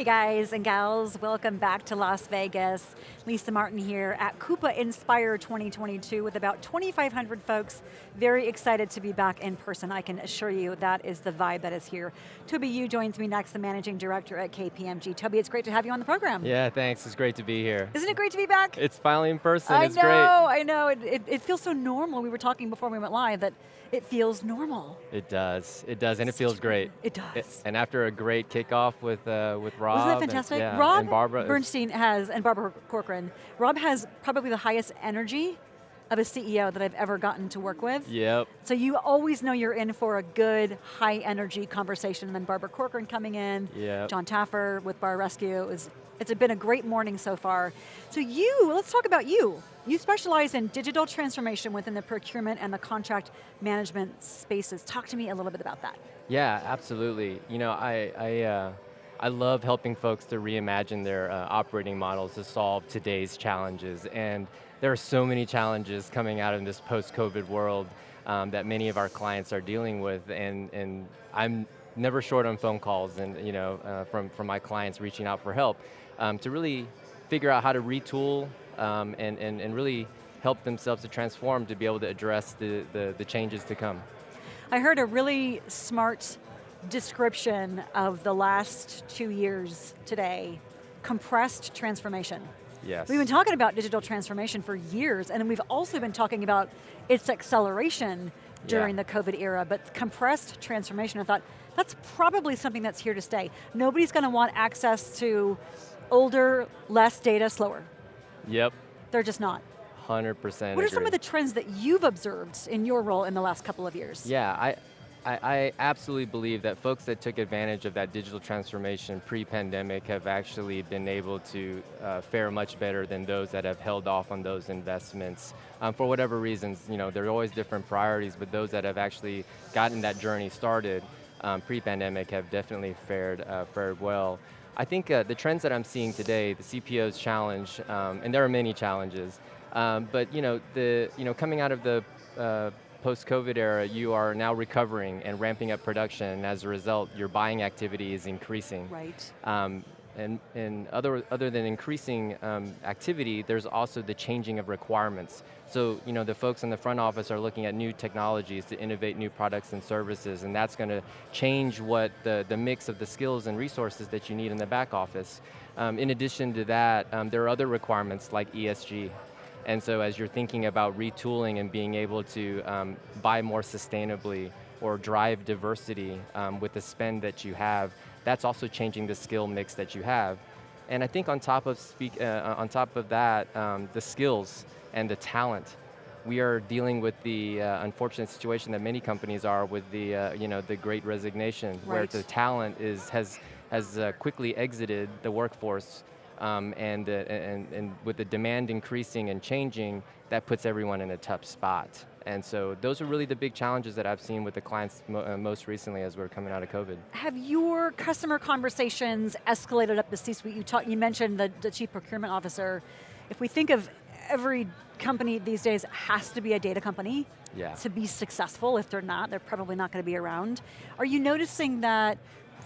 Hey guys and gals, welcome back to Las Vegas. Lisa Martin here at Coupa Inspire 2022 with about 2,500 folks. Very excited to be back in person. I can assure you that is the vibe that is here. Toby Yu joins me next, the Managing Director at KPMG. Toby, it's great to have you on the program. Yeah, thanks, it's great to be here. Isn't it great to be back? It's finally in person, I it's know, great. I know, it, it, it feels so normal. We were talking before we went live that it feels normal. It does, it does, and it feels great. It does. It, and after a great kickoff with, uh, with Rob. Wasn't that fantastic? And, yeah, Rob and Barbara Bernstein has, and Barbara Corcoran, Rob has probably the highest energy of a CEO that I've ever gotten to work with. Yep. So you always know you're in for a good, high energy conversation, and then Barbara Corcoran coming in, yep. Jon Taffer with Bar Rescue, it was, it's been a great morning so far. So you, let's talk about you. You specialize in digital transformation within the procurement and the contract management spaces. Talk to me a little bit about that. Yeah, absolutely. You know, I, I, uh, I love helping folks to reimagine their uh, operating models to solve today's challenges. And there are so many challenges coming out in this post-COVID world um, that many of our clients are dealing with. And, and I'm never short on phone calls and you know, uh, from, from my clients reaching out for help um, to really figure out how to retool um, and, and, and really help themselves to transform to be able to address the, the, the changes to come. I heard a really smart description of the last two years today, compressed transformation. Yes. We've been talking about digital transformation for years, and we've also been talking about its acceleration during yeah. the COVID era, but compressed transformation, I thought, that's probably something that's here to stay. Nobody's going to want access to older, less data, slower. Yep. They're just not. 100% What are agree. some of the trends that you've observed in your role in the last couple of years? Yeah, I, I, I absolutely believe that folks that took advantage of that digital transformation pre-pandemic have actually been able to uh, fare much better than those that have held off on those investments. Um, for whatever reasons, you know, there are always different priorities, but those that have actually gotten that journey started um, pre-pandemic have definitely fared, uh, fared well. I think uh, the trends that I'm seeing today, the CPO's challenge, um, and there are many challenges, um, but you know, the, you know, coming out of the uh, post-COVID era, you are now recovering and ramping up production, and as a result, your buying activity is increasing. Right. Um, and, and other, other than increasing um, activity, there's also the changing of requirements. So, you know, the folks in the front office are looking at new technologies to innovate new products and services, and that's going to change what the, the mix of the skills and resources that you need in the back office. Um, in addition to that, um, there are other requirements like ESG, and so as you're thinking about retooling and being able to um, buy more sustainably or drive diversity um, with the spend that you have, that's also changing the skill mix that you have. And I think on top of, speak, uh, on top of that, um, the skills and the talent. We are dealing with the uh, unfortunate situation that many companies are with the, uh, you know, the great resignation, right. where the talent is, has, has uh, quickly exited the workforce um, and, uh, and, and with the demand increasing and changing, that puts everyone in a tough spot. And so those are really the big challenges that I've seen with the clients mo uh, most recently as we're coming out of COVID. Have your customer conversations escalated up the C-suite? You, talk, you mentioned the, the chief procurement officer. If we think of every company these days has to be a data company yeah. to be successful. If they're not, they're probably not going to be around. Are you noticing that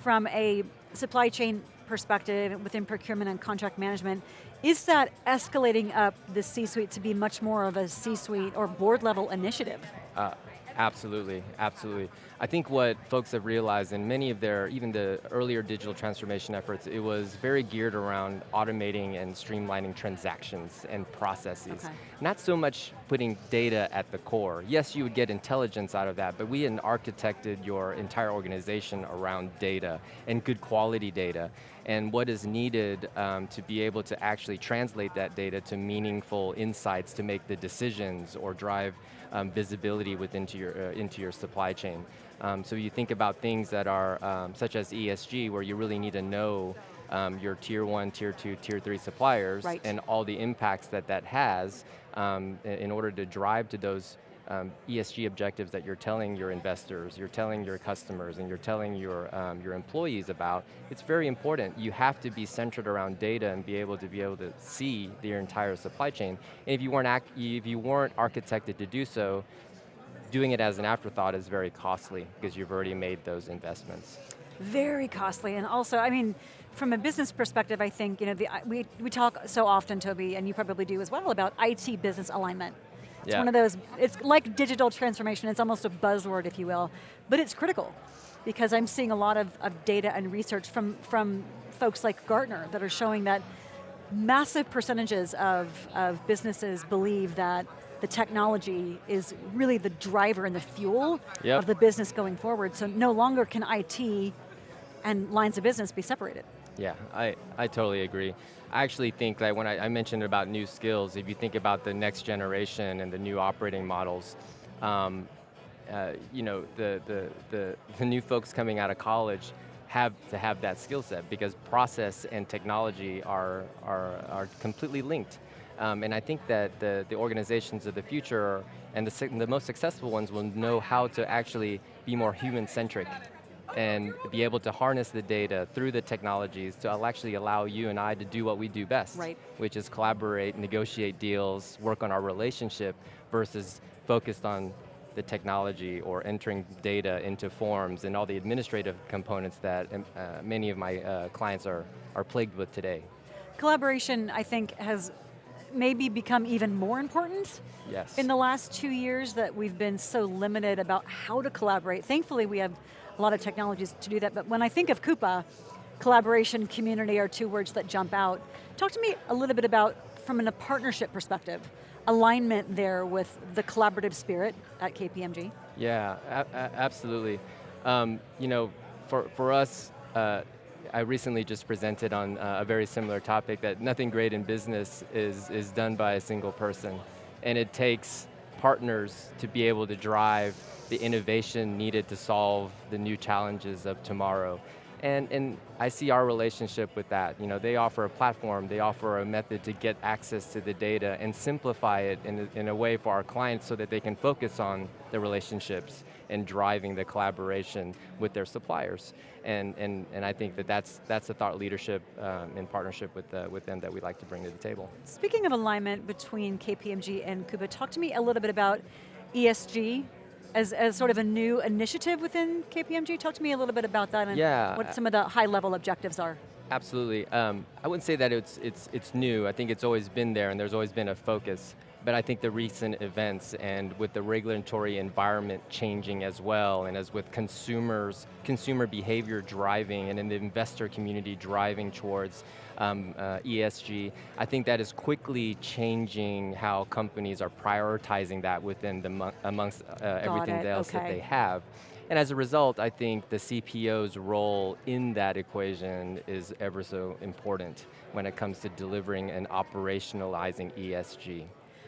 from a supply chain perspective within procurement and contract management, is that escalating up the C-suite to be much more of a C-suite or board level initiative? Uh, absolutely, absolutely. I think what folks have realized in many of their, even the earlier digital transformation efforts, it was very geared around automating and streamlining transactions and processes. Okay. Not so much putting data at the core. Yes, you would get intelligence out of that, but we had architected your entire organization around data and good quality data and what is needed um, to be able to actually translate that data to meaningful insights to make the decisions or drive um, visibility within your, uh, into your supply chain. Um, so you think about things that are, um, such as ESG, where you really need to know um, your tier one, tier two, tier three suppliers, right. and all the impacts that that has um, in order to drive to those um, ESG objectives that you're telling your investors, you're telling your customers, and you're telling your, um, your employees about, it's very important. You have to be centered around data and be able to be able to see your entire supply chain. And if you weren't, if you weren't architected to do so, doing it as an afterthought is very costly because you've already made those investments. Very costly, and also, I mean, from a business perspective, I think, you know, the, we, we talk so often, Toby, and you probably do as well, about IT business alignment. It's yeah. one of those, it's like digital transformation, it's almost a buzzword, if you will, but it's critical because I'm seeing a lot of, of data and research from, from folks like Gartner that are showing that massive percentages of, of businesses believe that the technology is really the driver and the fuel yep. of the business going forward, so no longer can IT and lines of business be separated. Yeah, I, I totally agree. I actually think that when I, I, mentioned about new skills, if you think about the next generation and the new operating models, um, uh, you know, the, the, the, the new folks coming out of college have to have that skill set because process and technology are, are, are completely linked. Um, and I think that the, the organizations of the future and the, the most successful ones will know how to actually be more human-centric and be able to harness the data through the technologies to actually allow you and I to do what we do best, right. which is collaborate, negotiate deals, work on our relationship versus focused on the technology or entering data into forms and all the administrative components that um, uh, many of my uh, clients are, are plagued with today. Collaboration, I think, has maybe become even more important yes. in the last two years that we've been so limited about how to collaborate. Thankfully, we have a lot of technologies to do that, but when I think of Coupa, collaboration, community are two words that jump out. Talk to me a little bit about, from a partnership perspective, alignment there with the collaborative spirit at KPMG? Yeah, absolutely. Um, you know, for, for us, uh, I recently just presented on uh, a very similar topic that nothing great in business is, is done by a single person. And it takes partners to be able to drive the innovation needed to solve the new challenges of tomorrow. And, and I see our relationship with that. You know, they offer a platform, they offer a method to get access to the data and simplify it in a, in a way for our clients so that they can focus on the relationships and driving the collaboration with their suppliers. And, and, and I think that that's, that's the thought leadership um, in partnership with, uh, with them that we like to bring to the table. Speaking of alignment between KPMG and Coupa, talk to me a little bit about ESG as, as sort of a new initiative within KPMG. Talk to me a little bit about that and yeah. what some of the high level objectives are. Absolutely. Um, I wouldn't say that it's, it's, it's new. I think it's always been there and there's always been a focus. But I think the recent events and with the regulatory environment changing as well, and as with consumers, consumer behavior driving, and in the investor community driving towards um, uh, ESG, I think that is quickly changing how companies are prioritizing that within the amongst uh, everything it. else okay. that they have. And as a result, I think the CPO's role in that equation is ever so important when it comes to delivering and operationalizing ESG.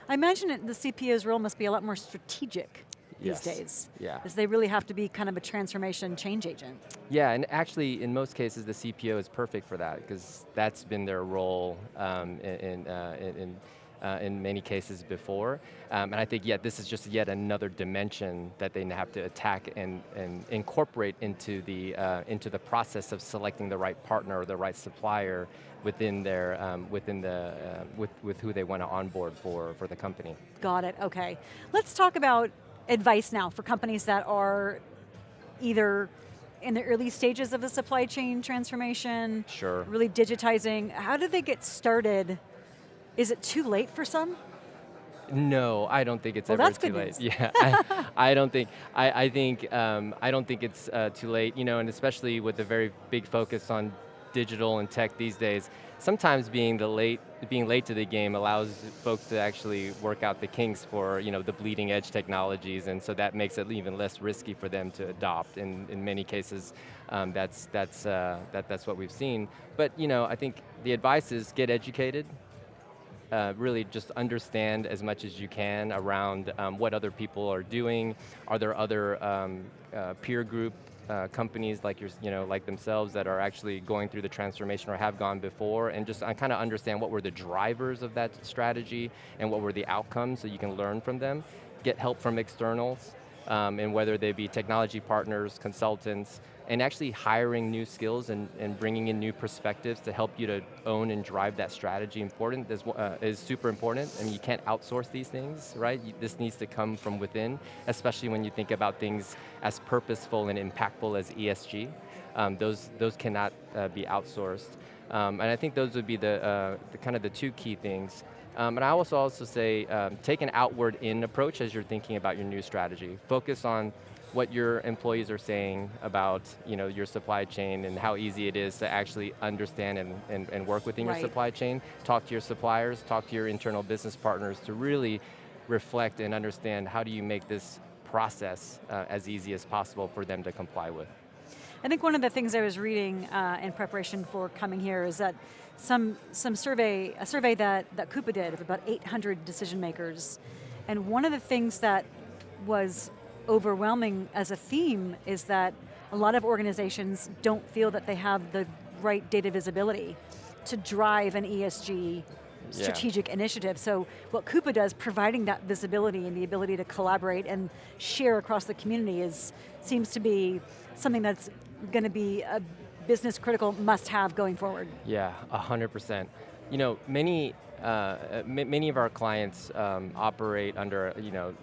I imagine it, the CPO's role must be a lot more strategic yes. these days. Yeah. Because they really have to be kind of a transformation change agent. Yeah, and actually in most cases the CPO is perfect for that because that's been their role um, in, in, uh, in uh, in many cases before. Um, and I think, yeah, this is just yet another dimension that they have to attack and, and incorporate into the, uh, into the process of selecting the right partner or the right supplier within their, um, within the, uh, with, with who they want to onboard for, for the company. Got it, okay. Let's talk about advice now for companies that are either in the early stages of the supply chain transformation, sure. really digitizing, how do they get started is it too late for some? No, I don't think it's well, ever too late. Yeah, I, I, don't think. I, I think um, I don't think it's uh, too late. You know, and especially with the very big focus on digital and tech these days. Sometimes being the late, being late to the game allows folks to actually work out the kinks for you know the bleeding edge technologies, and so that makes it even less risky for them to adopt. And in many cases, um, that's that's uh, that that's what we've seen. But you know, I think the advice is get educated uh, really just understand as much as you can around um, what other people are doing. Are there other um, uh, peer group uh, companies like your, you know, like themselves that are actually going through the transformation or have gone before, and just kind of understand what were the drivers of that strategy and what were the outcomes, so you can learn from them. Get help from externals. Um, and whether they be technology partners, consultants, and actually hiring new skills and, and bringing in new perspectives to help you to own and drive that strategy important is, uh, is super important. I mean, you can't outsource these things, right? You, this needs to come from within, especially when you think about things as purposeful and impactful as ESG. Um, those, those cannot uh, be outsourced. Um, and I think those would be the, uh, the, kind of the two key things. Um, and I also also say, um, take an outward in approach as you're thinking about your new strategy. Focus on what your employees are saying about you know, your supply chain and how easy it is to actually understand and, and, and work within right. your supply chain. Talk to your suppliers, talk to your internal business partners to really reflect and understand how do you make this process uh, as easy as possible for them to comply with. I think one of the things I was reading uh, in preparation for coming here is that some, some survey, a survey that, that Coupa did of about 800 decision makers, and one of the things that was overwhelming as a theme is that a lot of organizations don't feel that they have the right data visibility to drive an ESG strategic yeah. initiative. So what Coupa does, providing that visibility and the ability to collaborate and share across the community is, seems to be something that's going to be a business critical must have going forward. Yeah, 100%. You know, many, uh, many of our clients um, operate under, you know,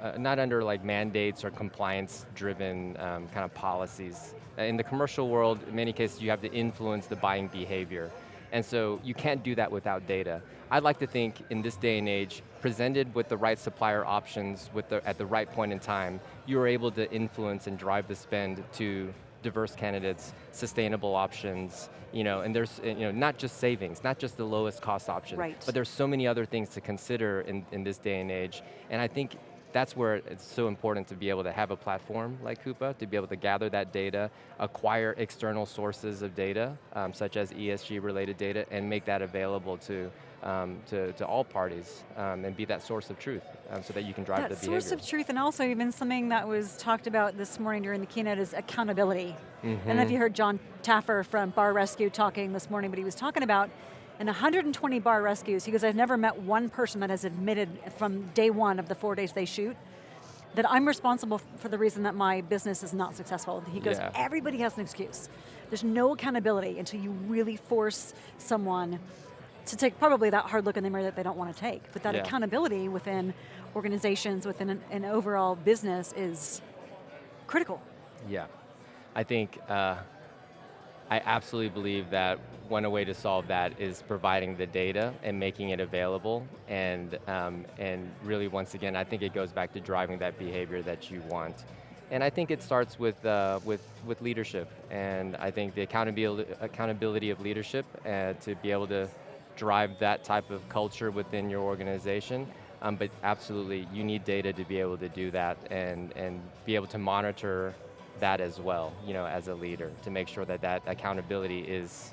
uh, not under like mandates or compliance driven um, kind of policies. In the commercial world, in many cases you have to influence the buying behavior. And so you can't do that without data. I'd like to think in this day and age, presented with the right supplier options with the, at the right point in time, you are able to influence and drive the spend to diverse candidates, sustainable options, you know, and there's you know, not just savings, not just the lowest cost option, right. but there's so many other things to consider in, in this day and age. And I think that's where it's so important to be able to have a platform like Coupa, to be able to gather that data, acquire external sources of data, um, such as ESG related data, and make that available to, um, to, to, all parties, um, and be that source of truth, um, so that you can drive that the behavior. source of truth, and also even something that was talked about this morning during the keynote is accountability. Mm -hmm. I don't know if you heard Jon Taffer from Bar Rescue talking this morning, but he was talking about in 120 bar rescues, he goes, I've never met one person that has admitted from day one of the four days they shoot that I'm responsible for the reason that my business is not successful. He goes, yeah. everybody has an excuse. There's no accountability until you really force someone to take probably that hard look in the mirror that they don't want to take. But that yeah. accountability within organizations, within an, an, overall business is critical. Yeah, I think uh, I absolutely believe that one way to solve that is providing the data and making it available, and, um, and really once again, I think it goes back to driving that behavior that you want. And I think it starts with, uh, with, with leadership, and I think the accountability, accountability of leadership uh, to be able to drive that type of culture within your organization, um, but absolutely, you need data to be able to do that and, and be able to monitor that as well, you know, as a leader, to make sure that that accountability is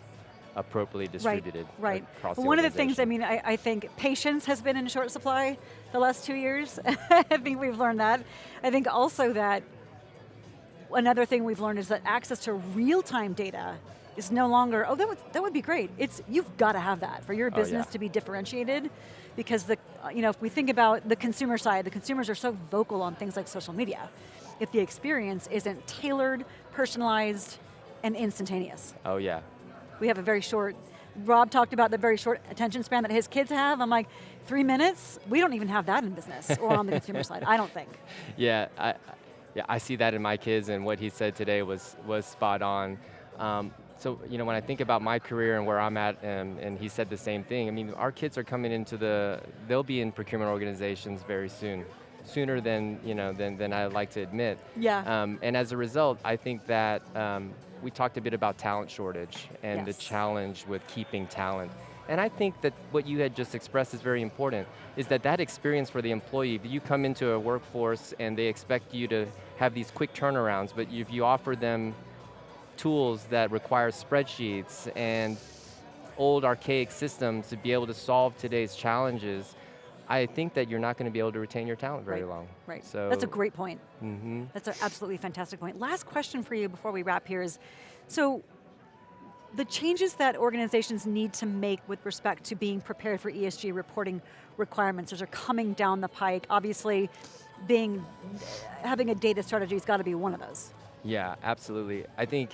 appropriately distributed right, right. one of the things, I mean, I, I, think patience has been in short supply the last two years. I think we've learned that. I think also that another thing we've learned is that access to real-time data is no longer, oh, that would, that would be great. It's, you've got to have that for your business oh, yeah. to be differentiated because the, you know, if we think about the consumer side, the consumers are so vocal on things like social media if the experience isn't tailored, personalized, and instantaneous. Oh yeah. We have a very short, Rob talked about the very short attention span that his kids have. I'm like, three minutes? We don't even have that in business or on the consumer side, I don't think. Yeah, I, yeah, I see that in my kids and what he said today was, was spot on. Um, so, you know, when I think about my career and where I'm at, and, and he said the same thing, I mean, our kids are coming into the, they'll be in procurement organizations very soon sooner than you know than, than I like to admit. Yeah. Um, and as a result, I think that um, we talked a bit about talent shortage and yes. the challenge with keeping talent. And I think that what you had just expressed is very important, is that that experience for the employee, you come into a workforce and they expect you to have these quick turnarounds, but if you offer them tools that require spreadsheets and old archaic systems to be able to solve today's challenges, I think that you're not going to be able to retain your talent very right. long. Right, so that's a great point. Mm -hmm. That's an absolutely fantastic point. Last question for you before we wrap here is, so the changes that organizations need to make with respect to being prepared for ESG reporting requirements, those are coming down the pike. Obviously, being, having a data strategy has got to be one of those. Yeah, absolutely. I think,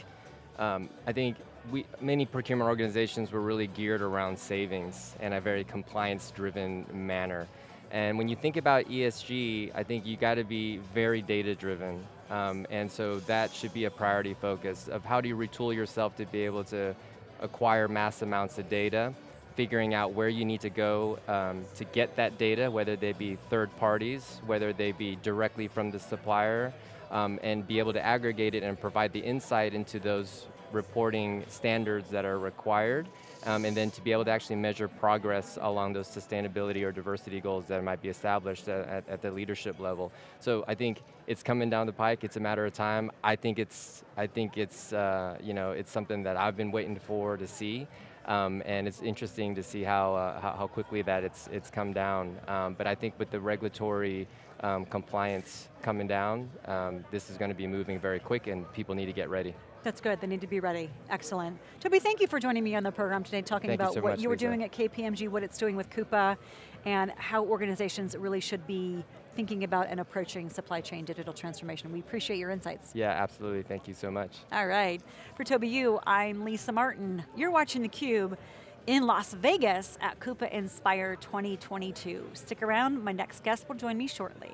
um, I think we, many procurement organizations were really geared around savings in a very compliance-driven manner. And when you think about ESG, I think you got to be very data-driven. Um, and so that should be a priority focus of how do you retool yourself to be able to acquire mass amounts of data, figuring out where you need to go um, to get that data, whether they be third parties, whether they be directly from the supplier, um, and be able to aggregate it and provide the insight into those reporting standards that are required, um, and then to be able to actually measure progress along those sustainability or diversity goals that might be established at, at, the leadership level. So I think it's coming down the pike, it's a matter of time. I think it's, I think it's, uh, you know, it's something that I've been waiting for to see. Um, and it's interesting to see how, uh, how, how, quickly that it's, it's come down. Um, but I think with the regulatory um, compliance coming down, um, this is going to be moving very quick and people need to get ready. That's good, they need to be ready. Excellent. Toby, thank you for joining me on the program today, talking thank about you so what much, you were Lisa. doing at KPMG, what it's doing with Coupa, and how organizations really should be thinking about and approaching supply chain digital transformation. We appreciate your insights. Yeah, absolutely, thank you so much. All right, for Toby Yu, I'm Lisa Martin. You're watching theCUBE in Las Vegas at Coupa Inspire 2022. Stick around, my next guest will join me shortly.